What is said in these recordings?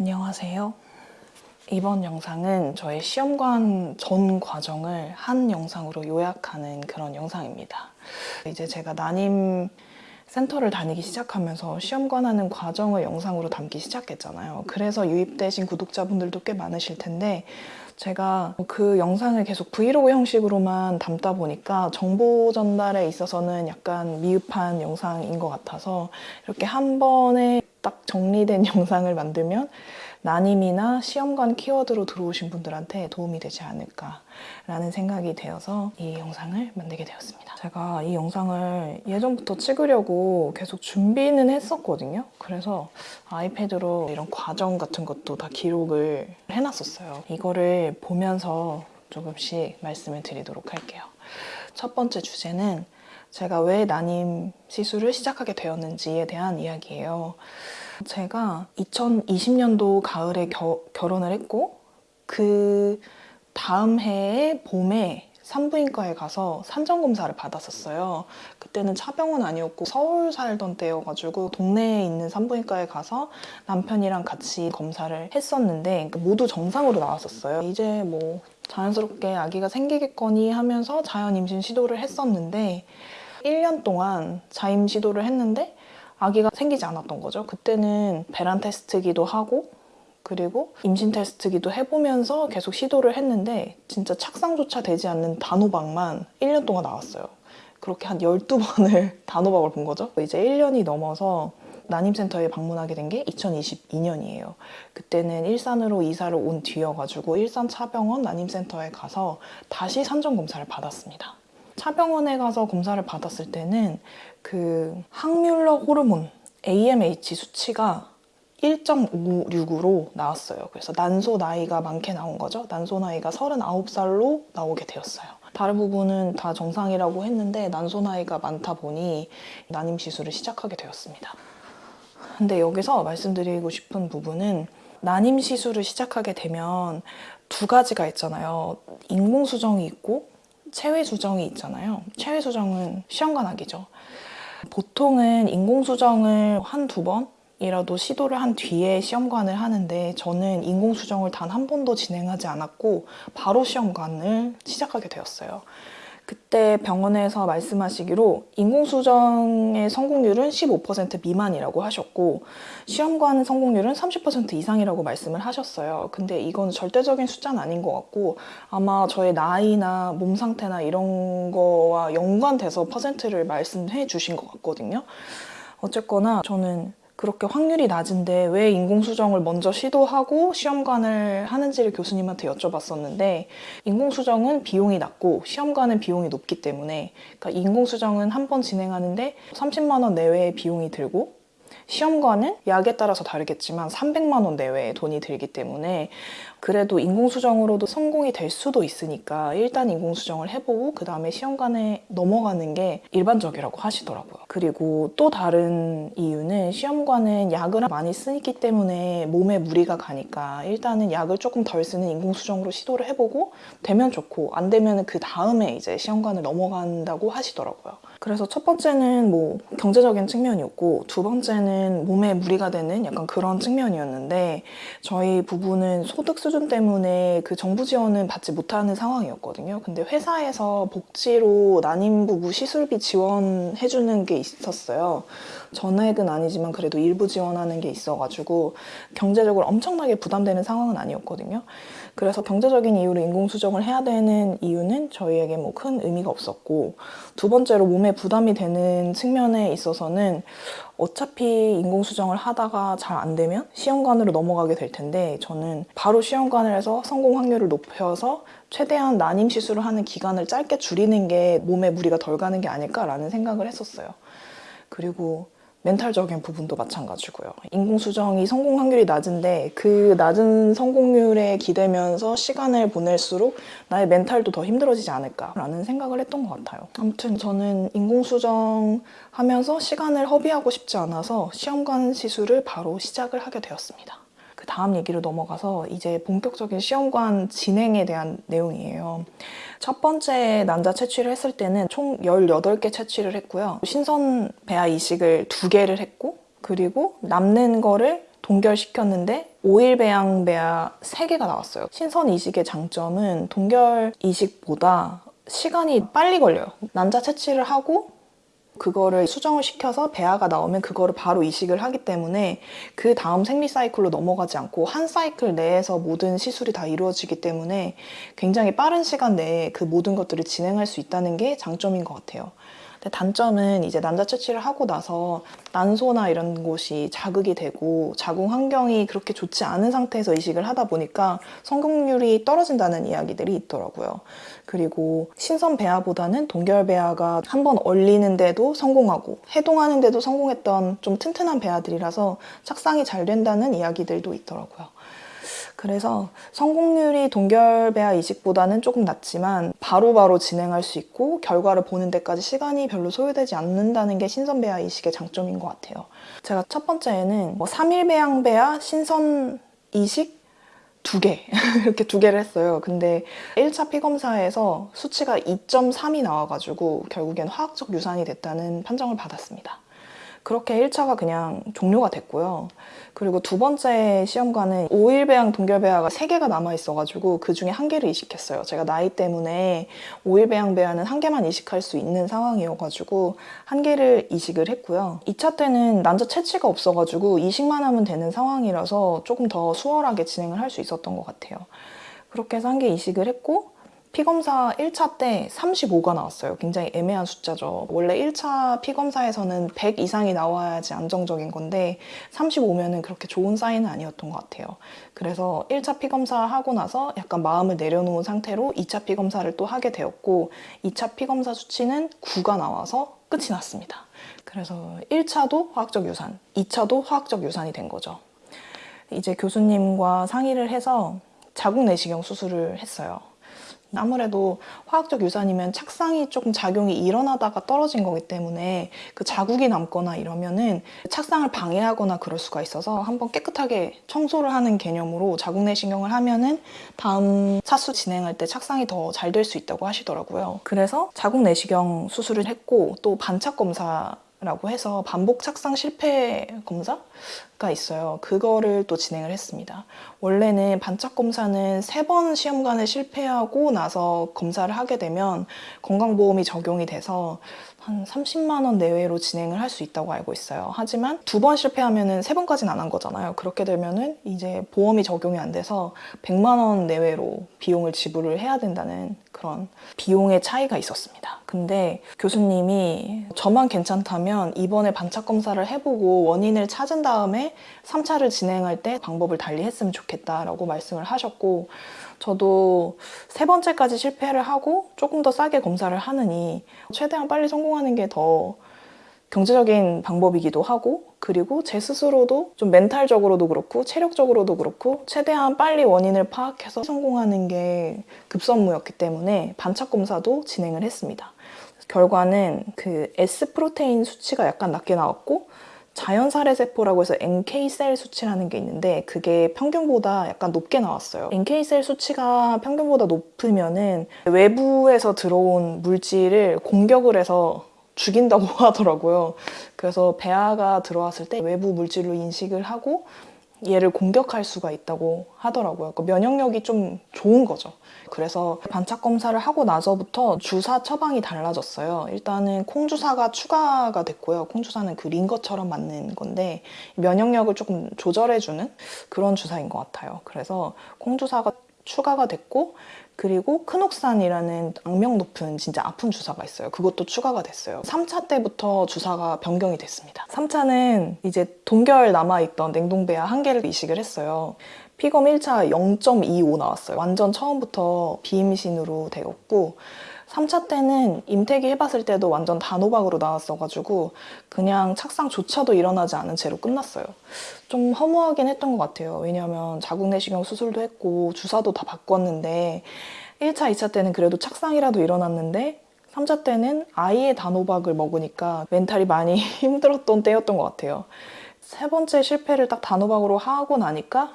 안녕하세요. 이번 영상은 저의 시험관 전 과정을 한 영상으로 요약하는 그런 영상입니다. 이제 제가 난임 센터를 다니기 시작하면서 시험관 하는 과정을 영상으로 담기 시작했잖아요. 그래서 유입되신 구독자분들도 꽤 많으실 텐데 제가 그 영상을 계속 브이로그 형식으로만 담다 보니까 정보 전달에 있어서는 약간 미흡한 영상인 것 같아서 이렇게 한 번에 딱 정리된 영상을 만들면 난임이나 시험관 키워드로 들어오신 분들한테 도움이 되지 않을까 라는 생각이 되어서 이 영상을 만들게 되었습니다. 제가 이 영상을 예전부터 찍으려고 계속 준비는 했었거든요. 그래서 아이패드로 이런 과정 같은 것도 다 기록을 해놨었어요. 이거를 보면서 조금씩 말씀을 드리도록 할게요. 첫 번째 주제는 제가 왜 난임 시술을 시작하게 되었는지에 대한 이야기예요. 제가 2020년도 가을에 겨, 결혼을 했고 그 다음 해에 봄에 산부인과에 가서 산전검사를 받았었어요. 그때는 차병원 아니었고 서울 살던 때여가지고 동네에 있는 산부인과에 가서 남편이랑 같이 검사를 했었는데 모두 정상으로 나왔었어요. 이제 뭐 자연스럽게 아기가 생기겠거니 하면서 자연 임신 시도를 했었는데 1년 동안 자임 시도를 했는데 아기가 생기지 않았던 거죠. 그때는 배란 테스트기도 하고 그리고 임신 테스트기도 해보면서 계속 시도를 했는데 진짜 착상조차 되지 않는 단호박만 1년 동안 나왔어요. 그렇게 한 12번을 단호박을 본 거죠. 이제 1년이 넘어서 난임센터에 방문하게 된 게 2022년이에요. 그때는 일산으로 이사를 온 뒤여가지고 일산 차병원 난임센터에 가서 다시 산전검사를 받았습니다. 차병원에 가서 검사를 받았을 때는 그 항뮬러 호르몬 AMH 수치가 1.56으로 나왔어요. 그래서 난소 나이가 많게 나온 거죠. 난소 나이가 39살로 나오게 되었어요. 다른 부분은 다 정상이라고 했는데 난소 나이가 많다 보니 난임 시술을 시작하게 되었습니다. 근데 여기서 말씀드리고 싶은 부분은 난임 시술을 시작하게 되면 두 가지가 있잖아요. 인공수정이 있고 체외수정이 있잖아요. 체외수정은 시험관악이죠. 보통은 인공수정을 한 두 번이라도 시도를 한 뒤에 시험관을 하는데 저는 인공수정을 단 한 번도 진행하지 않았고 바로 시험관을 시작하게 되었어요. 그때 병원에서 말씀하시기로 인공수정의 성공률은 15% 미만이라고 하셨고 시험관 성공률은 30% 이상이라고 말씀을 하셨어요. 근데 이건 절대적인 숫자는 아닌 것 같고 아마 저의 나이나 몸 상태나 이런 거와 연관돼서 퍼센트를 말씀해 주신 것 같거든요. 어쨌거나 저는 그렇게 확률이 낮은데 왜 인공수정을 먼저 시도하고 시험관을 하는지를 교수님한테 여쭤봤었는데 인공수정은 비용이 낮고 시험관은 비용이 높기 때문에 그러니까 인공수정은 한 번 진행하는데 30만 원 내외의 비용이 들고 시험관은 약에 따라서 다르겠지만 300만 원 내외의 돈이 들기 때문에 그래도 인공수정으로도 성공이 될 수도 있으니까 일단 인공수정을 해보고 그 다음에 시험관에 넘어가는 게 일반적이라고 하시더라고요. 그리고 또 다른 이유는 시험관은 약을 많이 쓰기 때문에 몸에 무리가 가니까 일단은 약을 조금 덜 쓰는 인공수정으로 시도를 해보고 되면 좋고 안 되면 그 다음에 이제 시험관을 넘어간다고 하시더라고요. 그래서 첫 번째는 뭐 경제적인 측면이었고 두 번째는 몸에 무리가 되는 약간 그런 측면이었는데 저희 부부는 소득 수준 때문에 그 정부 지원은 받지 못하는 상황이었거든요. 근데 회사에서 복지로 난임 부부 시술비 지원해주는 게 있었어요. 전액은 아니지만 그래도 일부 지원하는 게 있어가지고 경제적으로 엄청나게 부담되는 상황은 아니었거든요. 그래서 경제적인 이유로 인공수정을 해야 되는 이유는 저희에게 뭐 큰 의미가 없었고 두 번째로 몸에 부담이 되는 측면에 있어서는 어차피 인공수정을 하다가 잘 안 되면 시험관으로 넘어가게 될 텐데 저는 바로 시험관을 해서 성공 확률을 높여서 최대한 난임 시술을 하는 기간을 짧게 줄이는 게 몸에 무리가 덜 가는 게 아닐까라는 생각을 했었어요. 그리고 멘탈적인 부분도 마찬가지고요. 인공수정이 성공 확률이 낮은데 그 낮은 성공률에 기대면서 시간을 보낼수록 나의 멘탈도 더 힘들어지지 않을까라는 생각을 했던 것 같아요. 아무튼 저는 인공수정 하면서 시간을 허비하고 싶지 않아서 시험관 시술을 바로 시작을 하게 되었습니다. 그 다음 얘기로 넘어가서 이제 본격적인 시험관 진행에 대한 내용이에요. 첫 번째 난자 채취를 했을 때는 총 18개 채취를 했고요. 신선 배아 이식을 2개를 했고 그리고 남는 거를 동결시켰는데 오일 배양 배아 3개가 나왔어요. 신선 이식의 장점은 동결 이식보다 시간이 빨리 걸려요. 난자 채취를 하고 그거를 수정을 시켜서 배아가 나오면 그거를 바로 이식을 하기 때문에 그 다음 생리 사이클로 넘어가지 않고 한 사이클 내에서 모든 시술이 다 이루어지기 때문에 굉장히 빠른 시간 내에 그 모든 것들을 진행할 수 있다는 게 장점인 것 같아요. 근데 단점은 이제 난자 채취를 하고 나서 난소나 이런 곳이 자극이 되고 자궁 환경이 그렇게 좋지 않은 상태에서 이식을 하다 보니까 성공률이 떨어진다는 이야기들이 있더라고요. 그리고 신선 배아보다는 동결 배아가 한 번 얼리는데도 성공하고 해동하는데도 성공했던 좀 튼튼한 배아들이라서 착상이 잘 된다는 이야기들도 있더라고요. 그래서 성공률이 동결배아 이식보다는 조금 낮지만 바로바로 바로 진행할 수 있고 결과를 보는 데까지 시간이 별로 소요되지 않는다는 게 신선배아 이식의 장점인 것 같아요. 제가 첫 번째에는 뭐 3일 배양배아 신선 이식 두 개, 이렇게 두 개를 했어요. 근데 1차 피검사에서 수치가 2.3이 나와가지고 결국엔 화학적 유산이 됐다는 판정을 받았습니다. 그렇게 1차가 그냥 종료가 됐고요. 그리고 두 번째 시험관은 5일 배양 동결 배아가 3개가 남아 있어가지고 그 중에 한 개를 이식했어요. 제가 나이 때문에 5일 배양 배아는 한 개만 이식할 수 있는 상황이어가지고 한 개를 이식을 했고요. 2차 때는 난자 채취가 없어가지고 이식만 하면 되는 상황이라서 조금 더 수월하게 진행을 할 수 있었던 것 같아요. 그렇게 해서 한 개 이식을 했고 피검사 1차 때 35가 나왔어요. 굉장히 애매한 숫자죠. 원래 1차 피검사에서는 100 이상이 나와야지 안정적인 건데 35면은 그렇게 좋은 사인은 아니었던 것 같아요. 그래서 1차 피검사 하고 나서 약간 마음을 내려놓은 상태로 2차 피검사를 또 하게 되었고 2차 피검사 수치는 9가 나와서 끝이 났습니다. 그래서 1차도 화학적 유산, 2차도 화학적 유산이 된 거죠. 이제 교수님과 상의를 해서 자궁 내시경 수술을 했어요. 아무래도 화학적 유산이면 착상이 조금 작용이 일어나다가 떨어진 거기 때문에 그 자국이 남거나 이러면은 착상을 방해하거나 그럴 수가 있어서 한번 깨끗하게 청소를 하는 개념으로 자국 내시경을 하면은 다음 사수 진행할 때 착상이 더 잘 될 수 있다고 하시더라고요. 그래서 자국 내시경 수술을 했고 또 반착 검사 라고 해서 반복 착상 실패 검사 가 있어요. 그거를 또 진행을 했습니다. 원래는 반착 검사는 세 번 시험관을 실패하고 나서 검사를 하게 되면 건강보험이 적용이 돼서 한 30만 원 내외로 진행을 할 수 있다고 알고 있어요. 하지만 두 번 실패하면은 세 번까지는 안 한 거잖아요. 그렇게 되면은 이제 보험이 적용이 안 돼서 100만 원 내외로 비용을 지불을 해야 된다는 그런 비용의 차이가 있었습니다. 근데 교수님이 저만 괜찮다면 이번에 반착 검사를 해보고 원인을 찾은 다음에 3차를 진행할 때 방법을 달리 했으면 좋겠다라고 말씀을 하셨고 저도 세 번째까지 실패를 하고 조금 더 싸게 검사를 하느니 최대한 빨리 성공하는 게 더 경제적인 방법이기도 하고 그리고 제 스스로도 좀 멘탈적으로도 그렇고 체력적으로도 그렇고 최대한 빨리 원인을 파악해서 성공하는 게 급선무였기 때문에 반착 검사도 진행을 했습니다. 결과는 그 S 프로테인 수치가 약간 낮게 나왔고 자연살해 세포라고 해서 NK셀 수치라는 게 있는데 그게 평균보다 약간 높게 나왔어요. NK셀 수치가 평균보다 높으면은 외부에서 들어온 물질을 공격을 해서 죽인다고 하더라고요. 그래서 배아가 들어왔을 때 외부 물질로 인식을 하고 얘를 공격할 수가 있다고 하더라고요. 그러니까 면역력이 좀 좋은 거죠. 그래서 반착 검사를 하고 나서부터 주사 처방이 달라졌어요. 일단은 콩주사가 추가가 됐고요. 콩주사는 그 링거처럼 맞는 건데 면역력을 조금 조절해주는 그런 주사인 것 같아요. 그래서 콩주사가 추가가 됐고 그리고 크녹산이라는 악명 높은 진짜 아픈 주사가 있어요. 그것도 추가가 됐어요. 3차 때부터 주사가 변경이 됐습니다. 3차는 이제 동결 남아있던 냉동배아 한 개를 이식을 했어요. 피검 1차 0.25 나왔어요. 완전 처음부터 비임신으로 되었고 3차 때는 임태기 해봤을 때도 완전 단호박으로 나왔어가지고 그냥 착상조차도 일어나지 않은 채로 끝났어요. 좀 허무하긴 했던 것 같아요. 왜냐하면 자궁 내시경 수술도 했고 주사도 다 바꿨는데 1차, 2차 때는 그래도 착상이라도 일어났는데 3차 때는 아이의 단호박을 먹으니까 멘탈이 많이 힘들었던 때였던 것 같아요. 세 번째 실패를 딱 단호박으로 하고 나니까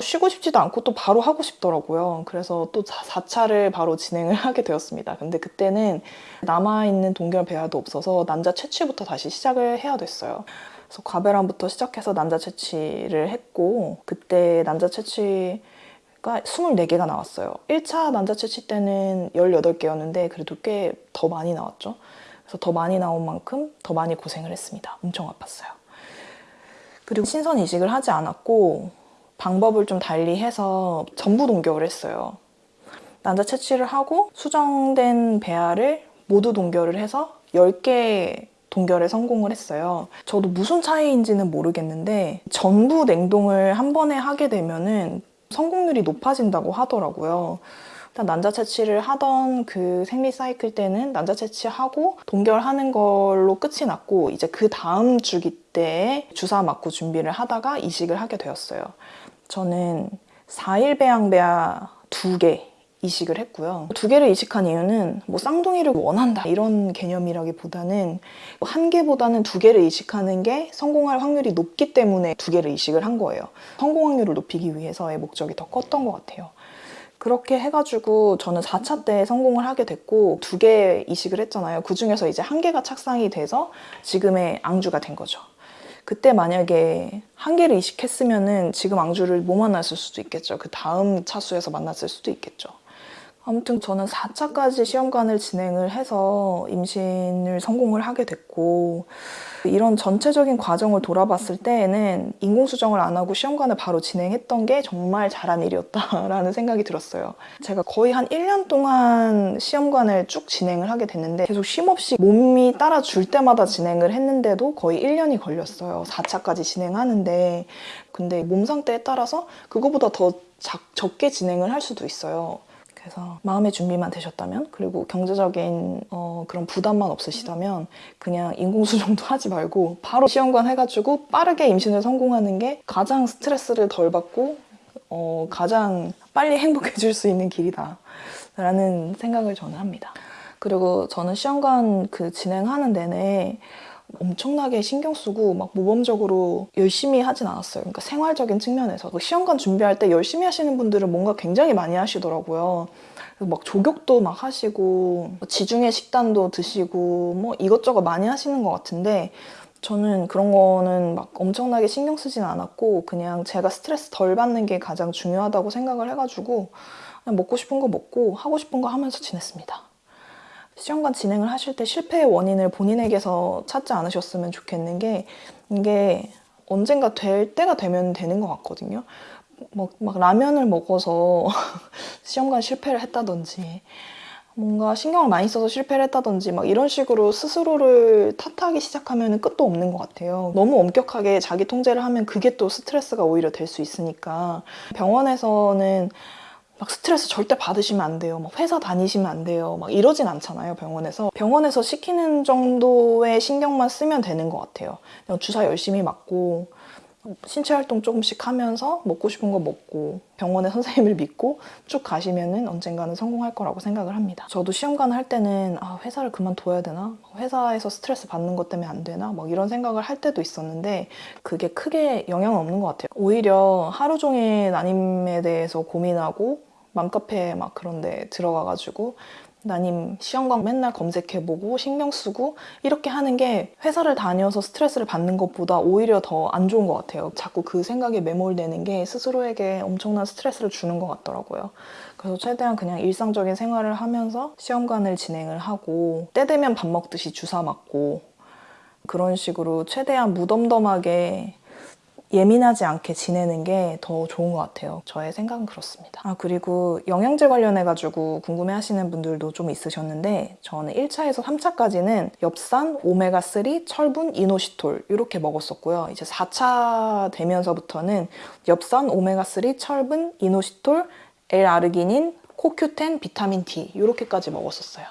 쉬고 싶지도 않고 또 바로 하고 싶더라고요. 그래서 또 4차를 바로 진행을 하게 되었습니다. 근데 그때는 남아있는 동결 배아도 없어서 난자 채취부터 다시 시작을 해야 됐어요. 그래서 과배란부터 시작해서 난자 채취를 했고 그때 난자 채취 가 24개가 나왔어요. 1차 난자 채취 때는 18개였는데 그래도 꽤 더 많이 나왔죠. 그래서 더 많이 나온 만큼 더 많이 고생을 했습니다. 엄청 아팠어요. 그리고 신선 이식을 하지 않았고 방법을 좀 달리 해서 전부 동결을 했어요. 난자 채취를 하고 수정된 배아를 모두 동결을 해서 10개 동결에 성공을 했어요. 저도 무슨 차이인지는 모르겠는데 전부 냉동을 한 번에 하게 되면 은 성공률이 높아진다고 하더라고요. 일단 난자 채취를 하던 그 생리 사이클 때는 난자 채취하고 동결하는 걸로 끝이 났고 이제 그 다음 주기 때 주사 맞고 준비를 하다가 이식을 하게 되었어요. 저는 4일 배양배아 2개 이식을 했고요. 두 개를 이식한 이유는 뭐 쌍둥이를 원한다 이런 개념이라기보다는 한 개보다는 두 개를 이식하는 게 성공할 확률이 높기 때문에 두 개를 이식을 한 거예요. 성공 확률을 높이기 위해서의 목적이 더 컸던 것 같아요. 그렇게 해가지고 저는 4차 때 성공을 하게 됐고 두 개 이식을 했잖아요. 그 중에서 이제 한 개가 착상이 돼서 지금의 앙주가 된 거죠. 그때 만약에 한 개를 이식했으면 은 지금 앙주를 못 만났을 수도 있겠죠. 그 다음 차수에서 만났을 수도 있겠죠. 아무튼 저는 4차까지 시험관을 진행을 해서 임신을 성공을 하게 됐고 이런 전체적인 과정을 돌아봤을 때에는 인공수정을 안 하고 시험관을 바로 진행했던 게 정말 잘한 일이었다라는 생각이 들었어요. 제가 거의 한 1년 동안 시험관을 쭉 진행을 하게 됐는데 계속 쉼없이 몸이 따라줄 때마다 진행을 했는데도 거의 1년이 걸렸어요. 4차까지 진행하는데 근데 몸 상태에 따라서 그거보다 더 작, 적게 진행을 할 수도 있어요. 그래서 마음의 준비만 되셨다면 그리고 경제적인 어, 그런 부담만 없으시다면 그냥 인공수정도 하지 말고 바로 시험관 해가지고 빠르게 임신을 성공하는 게 가장 스트레스를 덜 받고 어, 가장 빨리 행복해질 수 있는 길이다 라는 생각을 저는 합니다. 그리고 저는 시험관 그 진행하는 내내 엄청나게 신경 쓰고 막 모범적으로 열심히 하진 않았어요. 그러니까 생활적인 측면에서 그 시험관 준비할 때 열심히 하시는 분들은 뭔가 굉장히 많이 하시더라고요. 막 조격도 막 하시고 지중해 식단도 드시고 뭐 이것저것 많이 하시는 것 같은데 저는 그런 거는 막 엄청나게 신경 쓰진 않았고 그냥 제가 스트레스 덜 받는 게 가장 중요하다고 생각을 해가지고 먹고 싶은 거 먹고 하고 싶은 거 하면서 지냈습니다. 시험관 진행을 하실 때 실패의 원인을 본인에게서 찾지 않으셨으면 좋겠는 게 이게 언젠가 될 때가 되면 되는 것 같거든요. 막, 막 라면을 먹어서 시험관 실패를 했다든지 뭔가 신경을 많이 써서 실패를 했다든지 막 이런 식으로 스스로를 탓하기 시작하면 끝도 없는 것 같아요. 너무 엄격하게 자기 통제를 하면 그게 또 스트레스가 오히려 될 수 있으니까 병원에서는 막 스트레스 절대 받으시면 안 돼요. 막 회사 다니시면 안 돼요. 막 이러진 않잖아요, 병원에서. 병원에서 시키는 정도의 신경만 쓰면 되는 것 같아요. 주사 열심히 맞고, 신체 활동 조금씩 하면서 먹고 싶은 거 먹고 병원의 선생님을 믿고 쭉 가시면은 언젠가는 성공할 거라고 생각을 합니다. 저도 시험관을 할 때는 아, 회사를 그만둬야 되나? 회사에서 스트레스 받는 것 때문에 안 되나? 막 이런 생각을 할 때도 있었는데 그게 크게 영향은 없는 것 같아요. 오히려 하루 종일 난임에 대해서 고민하고 맘카페 막 그런 데 들어가가지고 나님 시험관 맨날 검색해보고 신경 쓰고 이렇게 하는 게 회사를 다녀서 스트레스를 받는 것보다 오히려 더 안 좋은 것 같아요. 자꾸 그 생각에 매몰되는 게 스스로에게 엄청난 스트레스를 주는 것 같더라고요. 그래서 최대한 그냥 일상적인 생활을 하면서 시험관을 진행을 하고 때 되면 밥 먹듯이 주사 맞고 그런 식으로 최대한 무덤덤하게 예민하지 않게 지내는 게 더 좋은 것 같아요. 저의 생각은 그렇습니다. 아, 그리고 영양제 관련해가지고 궁금해 하시는 분들도 좀 있으셨는데, 저는 1차에서 3차까지는 엽산, 오메가3, 철분, 이노시톨 이렇게 먹었었고요. 이제 4차 되면서부터는 엽산, 오메가3, 철분, 이노시톨, L아르기닌, 코큐텐, 비타민 D 이렇게까지 먹었었어요.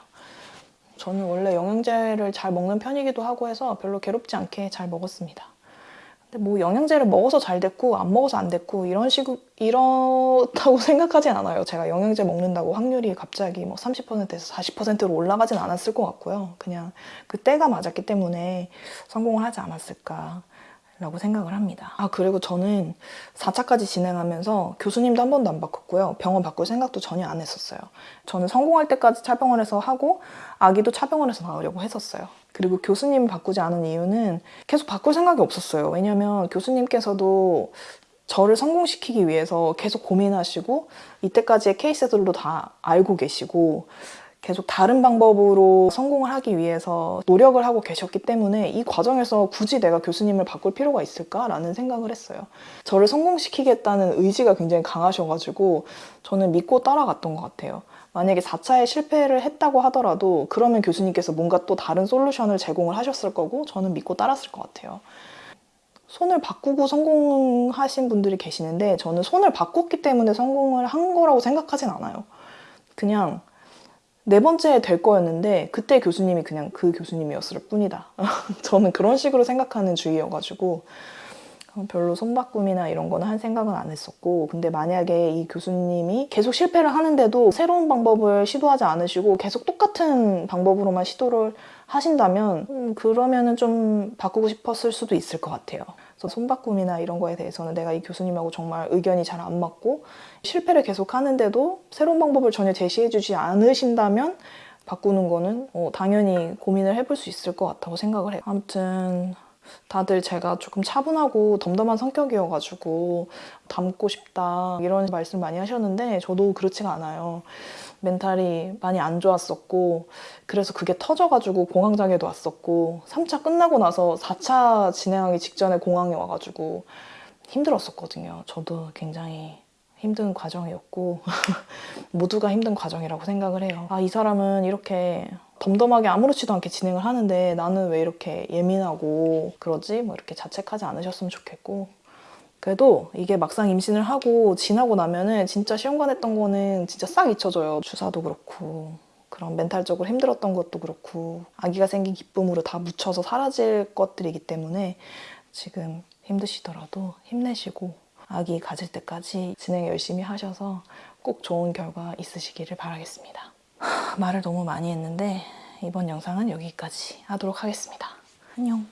저는 원래 영양제를 잘 먹는 편이기도 하고 해서 별로 괴롭지 않게 잘 먹었습니다. 뭐 영양제를 먹어서 잘 됐고 안 먹어서 안 됐고 이런 식으로 이렇다고 생각하진 않아요. 제가 영양제 먹는다고 확률이 갑자기 뭐 30%에서 40%로 올라가진 않았을 것 같고요. 그냥 그 때가 맞았기 때문에 성공을 하지 않았을까. 라고 생각을 합니다. 아, 그리고 저는 4차까지 진행하면서 교수님도 한 번도 안 바꿨고요. 병원 바꿀 생각도 전혀 안 했었어요. 저는 성공할 때까지 차병원에서 하고 아기도 차병원에서 나오려고 했었어요. 그리고 교수님 바꾸지 않은 이유는 계속 바꿀 생각이 없었어요. 왜냐면 교수님께서도 저를 성공시키기 위해서 계속 고민하시고 이때까지의 케이스들도 다 알고 계시고 계속 다른 방법으로 성공을 하기 위해서 노력을 하고 계셨기 때문에 이 과정에서 굳이 내가 교수님을 바꿀 필요가 있을까라는 생각을 했어요. 저를 성공시키겠다는 의지가 굉장히 강하셔가지고 저는 믿고 따라갔던 것 같아요. 만약에 4차에 실패를 했다고 하더라도 그러면 교수님께서 뭔가 또 다른 솔루션을 제공을 하셨을 거고 저는 믿고 따랐을 것 같아요. 손을 바꾸고 성공하신 분들이 계시는데 저는 손을 바꿨기 때문에 성공을 한 거라고 생각하진 않아요. 그냥 네 번째 될 거였는데 그때 교수님이 그냥 그 교수님이었을 뿐이다. 저는 그런 식으로 생각하는 주의여가지고 어, 별로 손바꿈이나 이런 거는 한 생각은 안 했었고 근데 만약에 이 교수님이 계속 실패를 하는데도 새로운 방법을 시도하지 않으시고 계속 똑같은 방법으로만 시도를 하신다면 음, 그러면은 좀 바꾸고 싶었을 수도 있을 것 같아요. 손바꿈이나 이런 거에 대해서는 내가 이 교수님하고 정말 의견이 잘 안 맞고 실패를 계속 하는데도 새로운 방법을 전혀 제시해 주지 않으신다면 바꾸는 거는 어, 당연히 고민을 해볼 수 있을 것 같다고 생각을 해요. 아무튼 다들 제가 조금 차분하고 덤덤한 성격이어가지고 닮고 싶다 이런 말씀 많이 하셨는데 저도 그렇지가 않아요. 멘탈이 많이 안 좋았었고 그래서 그게 터져가지고 공황장애도 왔었고 3차 끝나고 나서 4차 진행하기 직전에 공황이 와가지고 힘들었었거든요. 저도 굉장히 힘든 과정이었고 모두가 힘든 과정이라고 생각을 해요. 아, 이 사람은 이렇게 덤덤하게 아무렇지도 않게 진행을 하는데 나는 왜 이렇게 예민하고 그러지? 뭐 이렇게 자책하지 않으셨으면 좋겠고 그래도 이게 막상 임신을 하고 지나고 나면은 진짜 시험관 했던 거는 진짜 싹 잊혀져요. 주사도 그렇고 그런 멘탈적으로 힘들었던 것도 그렇고 아기가 생긴 기쁨으로 다 묻혀서 사라질 것들이기 때문에 지금 힘드시더라도 힘내시고 아기 가질 때까지 진행 열심히 하셔서 꼭 좋은 결과 있으시기를 바라겠습니다. 하, 말을 너무 많이 했는데 이번 영상은 여기까지 하도록 하겠습니다. 안녕.